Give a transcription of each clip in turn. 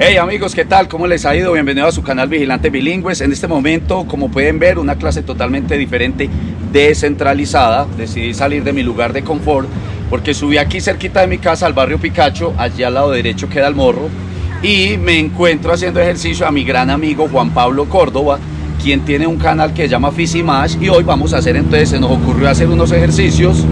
Hey amigos, ¿qué tal? ¿Cómo les ha ido? Bienvenidos a su canal Vigilante Bilingües. En este momento, como pueden ver, una clase totalmente diferente, descentralizada. Decidí salir de mi lugar de confort porque subí aquí cerquita de mi casa al barrio Picacho, allí al lado derecho queda el morro, y me encuentro haciendo ejercicio a mi gran amigo Juan Pablo Córdoba, quien tiene un canal que se llama Fisimash y hoy vamos a hacer entonces, se nos ocurrió hacer unos ejercicios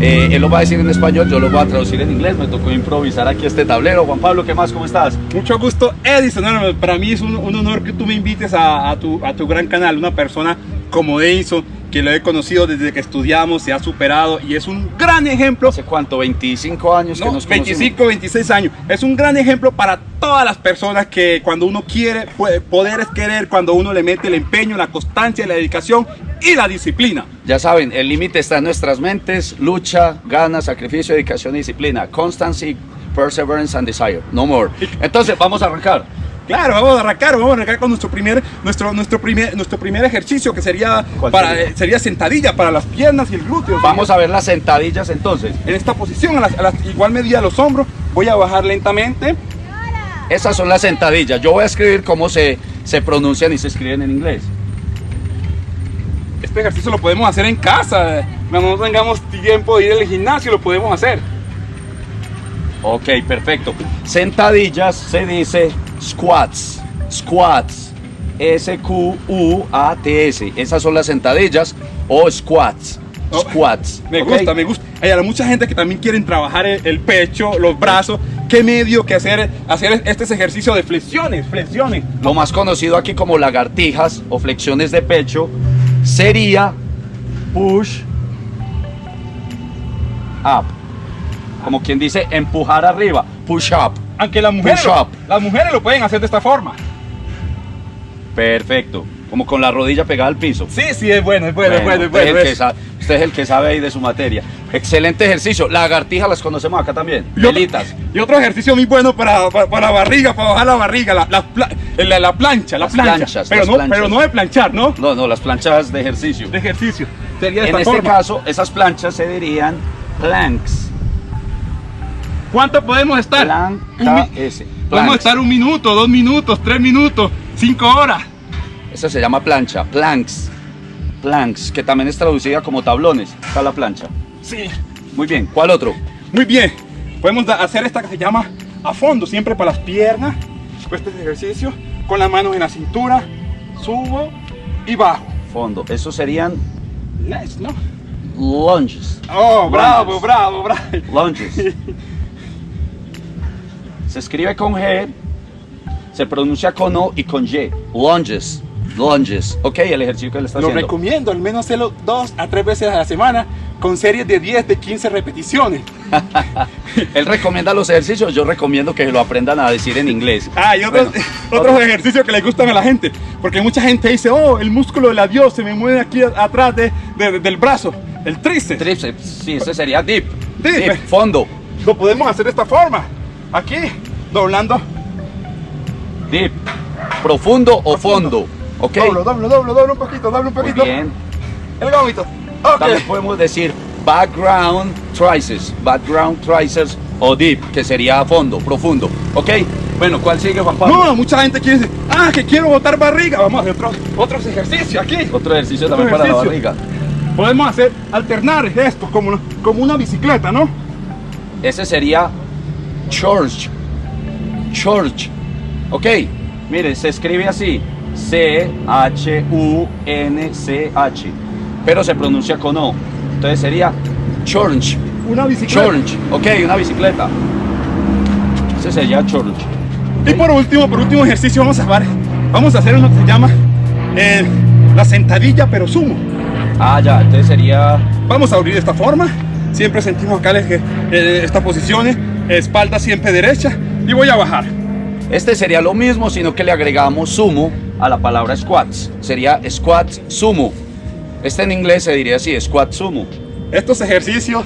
eh, él lo va a decir en español, yo lo voy a traducir en inglés. Me tocó improvisar aquí este tablero. Juan Pablo, ¿qué más? ¿Cómo estás? Mucho gusto, Edison. para mí es un, honor que tú me invites a, tu, a tu gran canal. Una persona como Edison, que lo he conocido desde que estudiamos, se ha superado y es un gran ejemplo. ¿Hace cuánto? ¿25 años que nos 25, 26 años. Es un gran ejemplo para todas las personas que cuando uno quiere, poder es querer, cuando uno le mete el empeño, la constancia, la dedicación y la disciplina. Ya saben, el límite está en nuestras mentes, lucha, ganas, sacrificio, dedicación y disciplina. Constancy, perseverance and desire. No more. Entonces, vamos a arrancar. Claro, vamos a arrancar, vamos a arrancar con nuestro primer, nuestro, nuestro primer, nuestro primer ejercicio que sería, para, sería? sentadilla para las piernas y el glúteo. Vamos a ver las sentadillas entonces. En esta posición, a la, igual medida los hombros, voy a bajar lentamente. Esas son las sentadillas. Yo voy a escribir cómo se, se pronuncian y se escriben en inglés. Este ejercicio lo podemos hacer en casa. Cuando no tengamos tiempo de ir al gimnasio, lo podemos hacer. Ok, perfecto. Sentadillas se dice squats, squats, S-Q-U-A-T-S. Esas son las sentadillas o squats. Oh, squats. Me gusta, me gusta. Hay mucha gente que también quieren trabajar el, pecho, los brazos. ¿Qué medio que hacer, hacer este ejercicio de flexiones? Flexiones. Lo más conocido aquí como lagartijas o flexiones de pecho sería push up. Como quien dice empujar arriba. Push up. Aunque las mujeres, las mujeres lo pueden hacer de esta forma. Perfecto. Como con la rodilla pegada al piso. Sí, sí, es bueno, es bueno, es bueno. Usted, es el que sabe ahí de su materia. Excelente ejercicio. Lagartijas las conocemos acá también. Y y otro ejercicio muy bueno para, para, la barriga, para bajar la barriga, la, la, la, plancha, la plancha. pero, no, pero no de planchar, ¿no? No, no, las planchas de ejercicio. De ejercicio. Sería en este caso, esas planchas se dirían planks. ¿Cuánto podemos estar? Podemos estar un minuto, dos minutos, tres minutos, cinco horas. Esa se llama plancha, planks. Planks, que también es traducida como tablones. Está la plancha. Sí. Muy bien, ¿cuál otro? Muy bien. Podemos hacer esta que se llama a fondo, siempre para las piernas. Este ejercicio con las manos en la cintura, subo y bajo. Fondo. Eso serían ¿no? Lunges. Oh, bravo, bravo, bravo. Lunges. Se escribe con G, se pronuncia con O y con Y. Lunges. Lunges. Ok, el ejercicio que le está Lo haciendo. Lo recomiendo, al menos hacerlo dos a tres veces a la semana con series de 10, de 15 repeticiones. Él recomienda los ejercicios, yo recomiendo que lo aprendan a decir en inglés. Ah, y otros, otros ejercicios que le gustan a la gente. Porque mucha gente dice, oh, el músculo del adiós se me mueve aquí atrás de, del brazo. El tríceps. Tríceps, sí, ese sería deep. Deep. fondo. Lo podemos hacer de esta forma. Aquí, doblando. Deep. Profundo o fondo. Ok. Doblo, doblo, doblo, doblo un poquito, doblo un poquito. Muy bien. El gómito. Okay. También podemos decir background triceps, background triceps o deep, que sería a fondo, profundo. ¿Ok? Bueno, ¿cuál sigue, Juan Pablo? No, mucha gente quiere decir, ah, que quiero botar barriga. Vamos a hacer otros, otros ejercicios aquí. Otro ejercicio también para la barriga. Podemos hacer, alternar esto como, como una bicicleta, ¿no? Ese sería church. Church. Ok, mire, se escribe así. C-H-U-N-C-H. Pero se pronuncia con O. Entonces sería church. Una bicicleta. Church. Ok, una bicicleta. Ese sería church. Y por último, por último ejercicio vamos a hacer, vamos a hacer uno que se llama eh, la sentadilla pero sumo. Ah, ya, entonces sería... Vamos a abrir de esta forma. Siempre sentimos acá eh, esta posición, espalda siempre derecha y voy a bajar. Este sería lo mismo, sino que le agregamos sumo a la palabra squats. Sería squat sumo. Este en inglés se diría así, squat sumo. Estos ejercicios,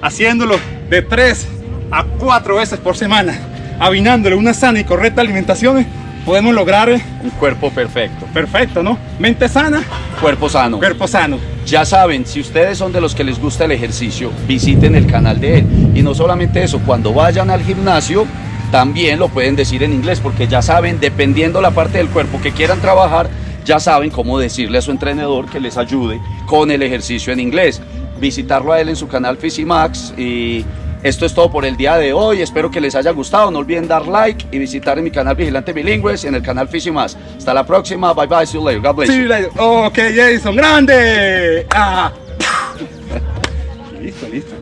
haciéndolos de 3 a 4 veces por semana, abinándole una sana y correcta alimentación, podemos lograr un cuerpo perfecto. Perfecto, ¿no? Mente sana, cuerpo sano. Cuerpo sano. Ya saben, si ustedes son de los que les gusta el ejercicio, visiten el canal de él. Y no solamente eso, cuando vayan al gimnasio, también lo pueden decir en inglés, porque ya saben, dependiendo la parte del cuerpo que quieran trabajar, ya saben cómo decirle a su entrenador que les ayude con el ejercicio en inglés. Visitarlo a él en su canal Fisimax y esto es todo por el día de hoy. Espero que les haya gustado. No olviden dar like y visitar en mi canal Vigilante Bilingües y en el canal Fisimax. Hasta la próxima. Bye bye. See you later. God bless you. you. Ok, Jason, grande. Ah. listo, listo.